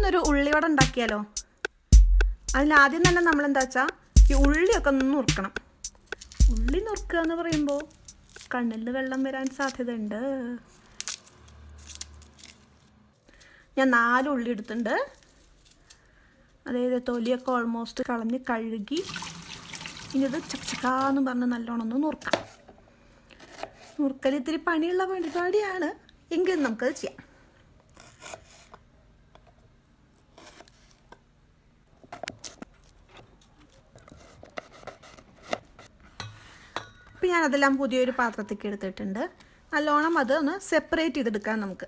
നമുക്കിന്നൊരു ഉള്ളിവട ഉണ്ടാക്കിയാലോ? അതിലാദ്യം തന്നെ നമ്മൾ എന്താ വെച്ചാൽ ഈ ഉള്ളിയൊക്കെ ഒന്ന് നുറുക്കണം. ഉള്ളി നുറുക്കുക എന്ന് പറയുമ്പോൾ കണ്ണിൽ വെള്ളം വരാൻ സാധ്യതയുണ്ട്. ഞാൻ നാല് ഉള്ളി എടുത്തിട്ടുണ്ട്. അതായത് തൊലിയൊക്കെ ഓൾമോസ്റ്റ് കളഞ്ഞ് കഴുകി ഇനി ഇത് ചക്കച്ചക്കാന്ന് പറഞ്ഞ് നല്ലോണം ഒന്ന് നുറുക്കാം. നുറുക്കൽ ഇത്തിരി പണിയുള്ള പരിപാടിയാണ് എങ്കിലും നമുക്കത് ചെയ്യാം. ഇപ്പം ഞാനതെല്ലാം പുതിയൊരു പാത്രത്തേക്ക് എടുത്തിട്ടുണ്ട്. നല്ലോണം അത് ഒന്ന് സെപ്പറേറ്റ് ചെയ്തെടുക്കാം നമുക്ക്.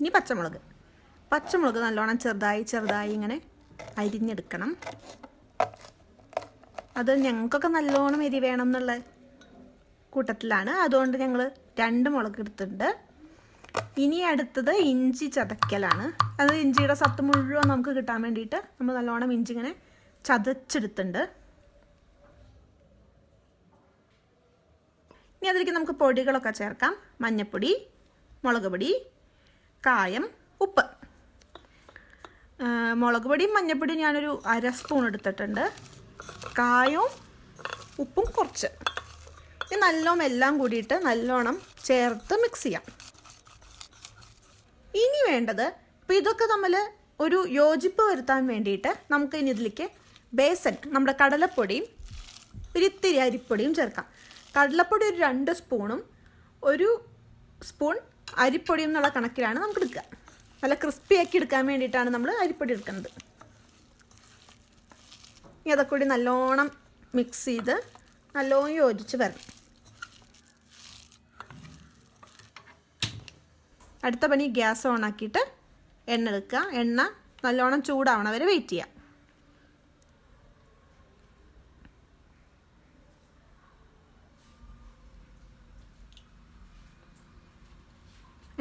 ഇനി പച്ചമുളക്. പച്ചമുളക് നല്ലോണം ചെറുതായി ചെറുതായി ഇങ്ങനെ അരിഞ്ഞെടുക്കണം. അത് ഞങ്ങൾക്കൊക്കെ നല്ലോണം എരി വേണം എന്നുള്ള കൂട്ടത്തിലാണ്. അതുകൊണ്ട് ഞങ്ങൾ രണ്ട് മുളക് എടുത്തിട്ടുണ്ട്. ഇനി അടുത്തത് ഇഞ്ചി ചതക്കലാണ് അത് ഇഞ്ചിയുടെ സത്ത് മുഴുവൻ നമുക്ക് കിട്ടാൻ വേണ്ടിയിട്ട് നമ്മൾ നല്ലോണം ഇഞ്ചി ഇങ്ങനെ ചതച്ചെടുത്തിട്ടുണ്ട്. ഇനി അതിലേക്ക് നമുക്ക് പൊടികളൊക്കെ ചേർക്കാം. മഞ്ഞപ്പൊടി മുളക് പൊടി കായം ഉപ്പ്. മുളക് പൊടിയും മഞ്ഞപ്പൊടിയും ഞാനൊരു അര സ്പൂൺ എടുത്തിട്ടുണ്ട്. കായവും ഉപ്പും കുറച്ച്. ഇത് നല്ലോണം എല്ലാം കൂടിയിട്ട് നല്ലോണം ചേർത്ത് മിക്സ് ചെയ്യാം. ഇനി വേണ്ടത് ഇപ്പം ഇതൊക്കെ നമ്മൾ ഒരു യോജിപ്പ് വരുത്താൻ വേണ്ടിയിട്ട് നമുക്ക് ഇനി ഇതിലേക്ക് ബേസൻ നമ്മുടെ കടലപ്പൊടിയും ഒരിത്തിരി അരിപ്പൊടിയും ചേർക്കാം. കടലപ്പൊടി ഒരു രണ്ട് സ്പൂണും ഒരു സ്പൂൺ അരിപ്പൊടിയും എന്നുള്ള കണക്കിലാണ് നമുക്ക് എടുക്കുക. നല്ല ക്രിസ്പി ആക്കി എടുക്കാൻ വേണ്ടിയിട്ടാണ് നമ്മൾ അരിപ്പൊടി എടുക്കുന്നത്. ഇനി അതൊക്കെ കൂടി നല്ലോണം മിക്സ് ചെയ്ത് നല്ലോണം യോജിച്ച് വരണം. അടുത്ത പണി ഗ്യാസ് ഓൺ ആക്കിയിട്ട് എണ്ണ എടുക്കുക. എണ്ണ നല്ലോണം ചൂടാവണം. വരെ വെയിറ്റ് ചെയ്യുക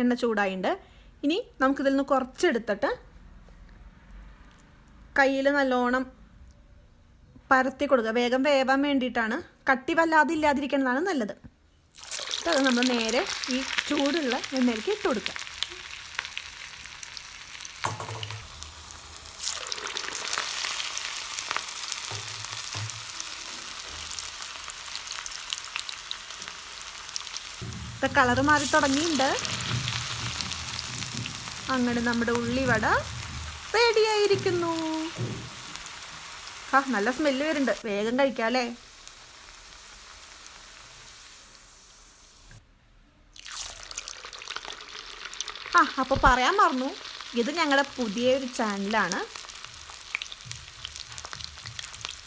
എണ്ണ ചൂടായിട്ടുണ്ട് ഇനി നമുക്കിതിൽ നിന്ന് കുറച്ചെടുത്തിട്ട് കയ്യിൽ നല്ലോണം പരത്തി കൊടുക്കുക. വേഗം വേവാൻ വേണ്ടിയിട്ടാണ്. കട്ടി വല്ലാതെ ഇല്ലാതിരിക്കുന്നതാണ് നല്ലത്. അത് നമ്മൾ നേരെ ഈ ചൂടുള്ള എണ്ണയിലേക്ക് ഇട്ട് കൊടുക്കാം. ഇപ്പം കളറ് മാറി തുടങ്ങിയിട്ടുണ്ട്. അങ്ങനെ നമ്മുടെ ഉള്ളിവട റെഡിയായിരിക്കുന്നു. ആ നല്ല സ്മെല്ല് വരുന്നുണ്ട്. വേഗം കഴിക്കാം അല്ലേ ആ അപ്പോൾ പറയാൻ മറന്നു. ഇത് ഞങ്ങളുടെ പുതിയൊരു ചാനലാണ്.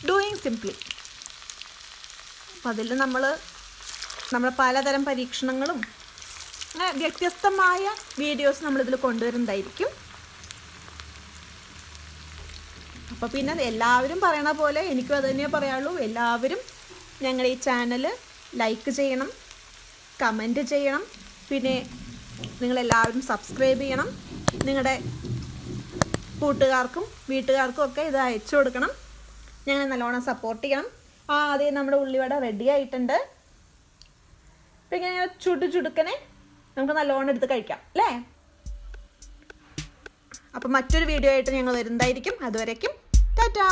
ഡൂയിങ് സിംപ്ലി അപ്പം അതിൽ നമ്മൾ നമ്മൾ പലതരം പരീക്ഷണങ്ങളും അങ്ങനെ വ്യത്യസ്തമായ വീഡിയോസ് നമ്മളിതിൽ കൊണ്ടുവരുന്നതായിരിക്കും. അപ്പോൾ പിന്നെ എല്ലാവരും പറയണ പോലെ എനിക്കും അത് തന്നെയേ പറയാനുള്ളൂ എല്ലാവരും ഞങ്ങളുടെ ഈ ചാനൽ ലൈക്ക് ചെയ്യണം കമന്റ് ചെയ്യണം. പിന്നെ നിങ്ങളെല്ലാവരും സബ്സ്ക്രൈബ് ചെയ്യണം. നിങ്ങളുടെ കൂട്ടുകാർക്കും വീട്ടുകാർക്കും ഒക്കെ ഇത് അയച്ചു കൊടുക്കണം. ഞങ്ങൾ നല്ലോണം സപ്പോർട്ട് ചെയ്യണം. ആ ആദ്യം നമ്മുടെ ഉള്ളിവട റെഡി ആയിട്ടുണ്ട്. അപ്പം ഇങ്ങനെ ചുടു ചുടുക്കനെ നമുക്ക് നല്ലോണം എടുത്ത് കഴിക്കാം അല്ലേ? അപ്പം മറ്റൊരു വീഡിയോ ആയിട്ട് ഞങ്ങൾ വരുന്നതായിരിക്കും. അതുവരേക്കും ടാറ്റാ!